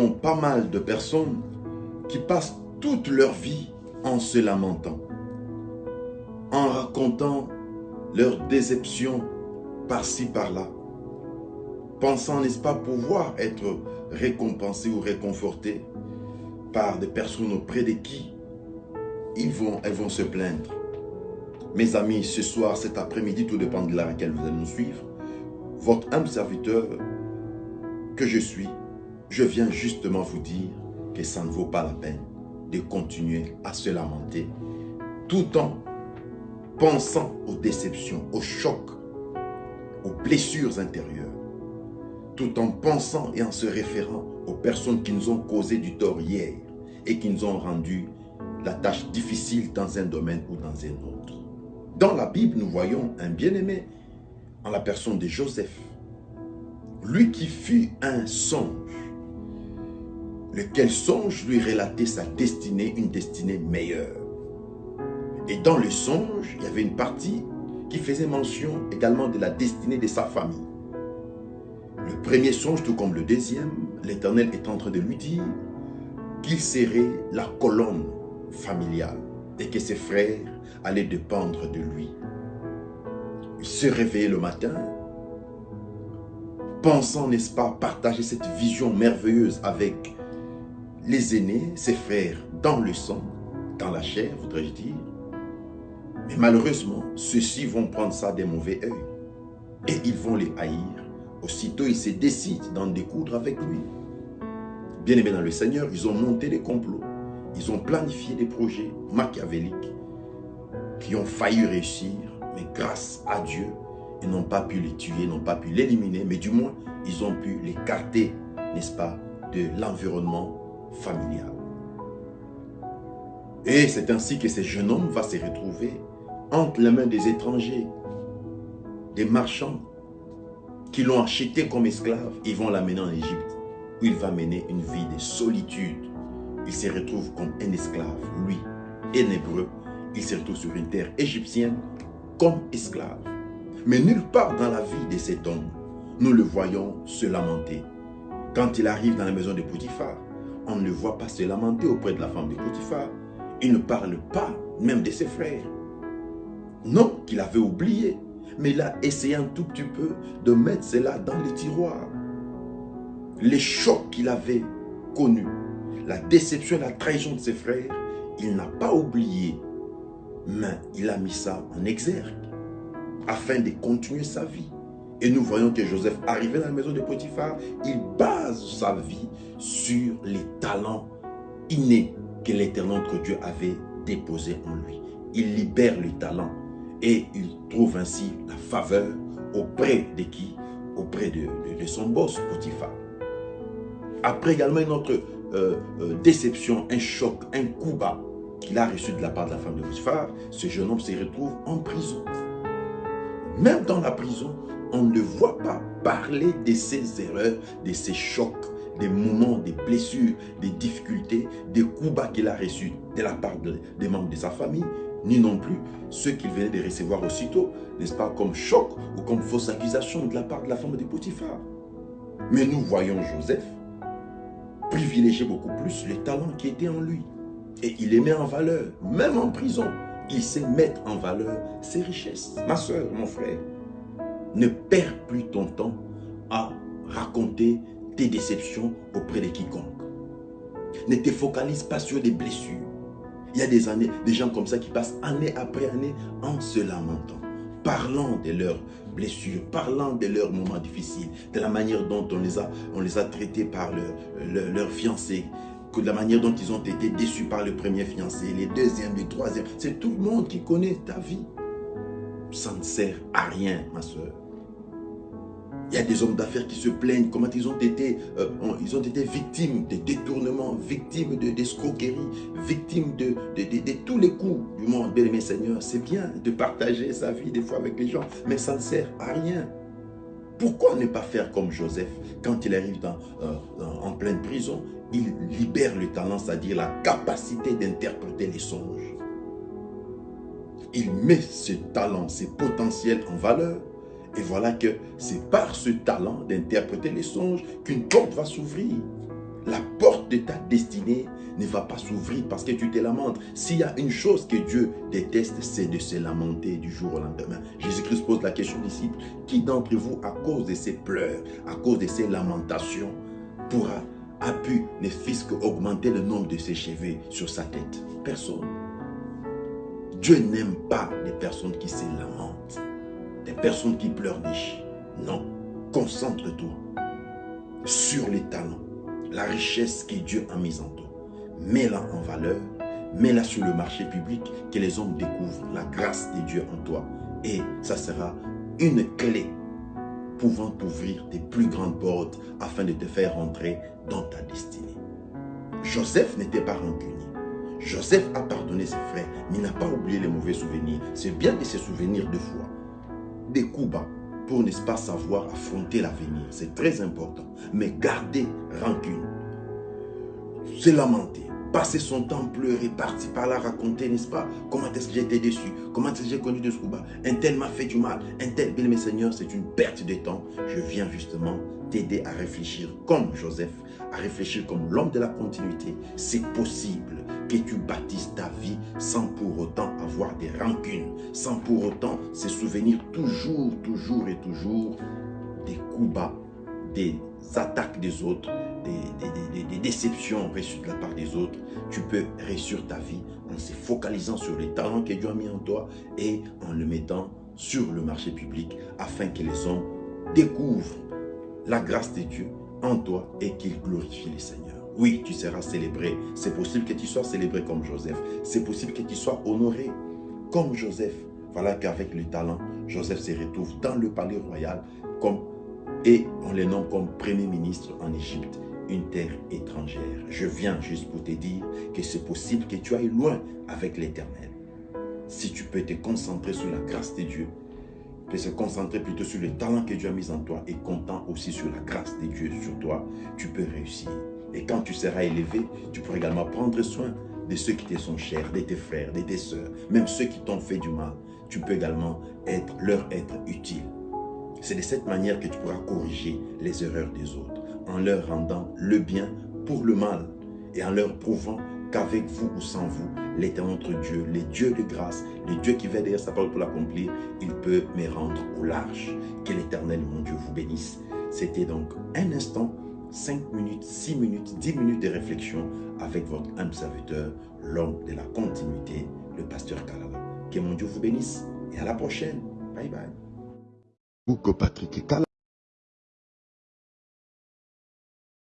pas mal de personnes qui passent toute leur vie en se lamentant, en racontant leurs déceptions par-ci, par-là, pensant, n'est-ce pas, pouvoir être récompensés ou réconfortés par des personnes auprès de qui ils vont, elles vont se plaindre. Mes amis, ce soir, cet après-midi, tout dépend de laquelle vous allez nous suivre, votre humble serviteur que je suis, je viens justement vous dire que ça ne vaut pas la peine de continuer à se lamenter tout en pensant aux déceptions, aux chocs, aux blessures intérieures, tout en pensant et en se référant aux personnes qui nous ont causé du tort hier et qui nous ont rendu la tâche difficile dans un domaine ou dans un autre. Dans la Bible, nous voyons un bien-aimé en la personne de Joseph, lui qui fut un songe, lequel songe lui relatait sa destinée, une destinée meilleure. Et dans le songe, il y avait une partie qui faisait mention également de la destinée de sa famille. Le premier songe, tout comme le deuxième, l'Éternel est en train de lui dire qu'il serait la colonne familiale et que ses frères allaient dépendre de lui. Il se réveillait le matin, pensant, n'est-ce pas, partager cette vision merveilleuse avec les aînés, ses frères, dans le sang, dans la chair, voudrais-je dire. Mais malheureusement, ceux-ci vont prendre ça des mauvais œil et ils vont les haïr. Aussitôt, ils se décident d'en découdre avec lui. Bien aimé dans le Seigneur, ils ont monté des complots. Ils ont planifié des projets machiavéliques qui ont failli réussir, mais grâce à Dieu, ils n'ont pas pu les tuer, n'ont pas pu l'éliminer, mais du moins, ils ont pu l'écarter, n'est-ce pas, de l'environnement familial. Et c'est ainsi que ce jeune homme va se retrouver entre les mains des étrangers, des marchands qui l'ont acheté comme esclave. Ils vont l'amener en Égypte, où il va mener une vie de solitude. Il se retrouve comme un esclave, lui, un hébreu. Il se retrouve sur une terre égyptienne comme esclave. Mais nulle part dans la vie de cet homme, nous le voyons se lamenter. Quand il arrive dans la maison de Potiphar, on ne voit pas se lamenter auprès de la femme de Potiphar. Il ne parle pas même de ses frères. Non, qu'il avait oublié. Mais il a essayé un tout petit peu de mettre cela dans les tiroirs. Les chocs qu'il avait connus, la déception, la trahison de ses frères, il n'a pas oublié. Mais il a mis ça en exergue afin de continuer sa vie. Et nous voyons que Joseph, arrivé dans la maison de Potiphar, il base sa vie sur les talents innés que l'éternel notre Dieu avait déposés en lui. Il libère le talent et il trouve ainsi la faveur auprès de qui? Auprès de, de, son boss, Potiphar. Après également une autre euh, euh, déception, un choc, un coup bas qu'il a reçu de la part de la femme de Potiphar, ce jeune homme se retrouve en prison. Même dans la prison, on ne le voit pas parler de ses erreurs, de ses chocs, des moments, des blessures, des difficultés, des coups bas qu'il a reçus de la part des membres de sa famille, ni non plus ceux qu'il venait de recevoir aussitôt, n'est-ce pas, comme choc ou comme fausse accusation de la part de la femme de Potiphar. Mais nous voyons Joseph privilégier beaucoup plus les talents qui étaient en lui. Et il les met en valeur, même en prison. Il sait mettre en valeur ses richesses. Ma soeur, mon frère, ne perds plus ton temps à raconter tes déceptions auprès de quiconque. Ne te focalise pas sur des blessures. Il y a des années, des gens comme ça qui passent année après année en se lamentant, parlant de leurs blessures, parlant de leurs moments difficiles, de la manière dont on les a, on les a traités par leur, leur, fiancé, que de la manière dont ils ont été déçus par le premier fiancé, les deuxièmes, les troisièmes. C'est tout le monde qui connaît ta vie. Ça ne sert à rien, ma soeur. Il y a des hommes d'affaires qui se plaignent comment ils ont été, euh, ils ont été victimes de détournements, victimes d'escroqueries, victimes de, de, tous les coups du monde. Bien aimé Seigneur, c'est bien de partager sa vie des fois avec les gens, mais ça ne sert à rien. Pourquoi ne pas faire comme Joseph? Quand il arrive dans, euh, en pleine prison Il libère le talent, c'est-à-dire la capacité d'interpréter les songes. Il met ce talent, ses potentiels en valeur et voilà que c'est par ce talent d'interpréter les songes qu'une porte va s'ouvrir. la porte de ta destinée ne va pas s'ouvrir parce que tu te lamentes. S'il y a une chose que Dieu déteste, c'est de se lamenter du jour au lendemain. Jésus-Christ pose la question aux disciples, qui d'entre vous, à cause de ses pleurs, à cause de ses lamentations, pourra, a pu, ne fût qu'augmenter le nombre de ses cheveux sur sa tête? Personne. Dieu n'aime pas les personnes qui se lamentent, des personnes qui pleurnichent. Non, concentre-toi sur les talents, la richesse que Dieu a mise en toi. Mets-la en valeur, mets-la sur le marché public, que les hommes découvrent la grâce de Dieu en toi. Et ça sera une clé pouvant t'ouvrir des plus grandes portes afin de te faire entrer dans ta destinée. Joseph n'était pas rancunier. Joseph a pardonné ses frères, mais n'a pas oublié les mauvais souvenirs. C'est bien de se souvenir de foi. Des coups bas, pour n'est-ce pas savoir affronter l'avenir. C'est très important. Mais garder rancune, se lamenter, passer son temps pleurer, partir par là, raconter, n'est-ce pas, comment est-ce que j'ai été déçu, comment est-ce que j'ai connu de ce combat, un tel m'a fait du mal, un tel, bien mes seigneurs, c'est une perte de temps. Je viens justement t'aider à réfléchir comme Joseph, à réfléchir comme l'homme de la continuité. C'est possible que tu bâtisses ta vie sans pour autant avoir des rancunes, sans pour autant se souvenir toujours, toujours et toujours des coups bas, des attaques des autres, des, déceptions reçues de la part des autres. Tu peux réussir ta vie en se focalisant sur les talents que Dieu a mis en toi et en le mettant sur le marché public afin que les hommes découvrent la grâce de Dieu en toi et qu'ils glorifient le Seigneur. Oui, tu seras célébré. C'est possible que tu sois célébré comme Joseph. C'est possible que tu sois honoré comme Joseph. Voilà qu'avec le talent, Joseph se retrouve dans le palais royal comme, et on le nomme comme premier ministre en Égypte, une terre étrangère. Je viens juste pour te dire que c'est possible que tu ailles loin avec l'éternel. Si tu peux te concentrer sur la grâce de Dieu, peux se concentrer plutôt sur le talent que Dieu a mis en toi et comptant aussi sur la grâce de Dieu sur toi, tu peux réussir. Et quand tu seras élevé, tu pourras également prendre soin de ceux qui te sont chers, de tes frères, de tes soeurs, même ceux qui t'ont fait du mal. Tu peux également être, leur être utile. C'est de cette manière que tu pourras corriger les erreurs des autres, en leur rendant le bien pour le mal et en leur prouvant qu'avec vous ou sans vous, l'éternel notre Dieu, le Dieu de grâce, le Dieu qui va derrière sa parole pour l'accomplir, il peut me rendre au large. Que l'éternel, mon Dieu, vous bénisse. C'était donc un instant 5 minutes, 6 minutes, 10 minutes de réflexion avec votre âme serviteur, l'homme de la continuité, le pasteur Kalala. Que mon Dieu vous bénisse et à la prochaine. Bye bye. Patrick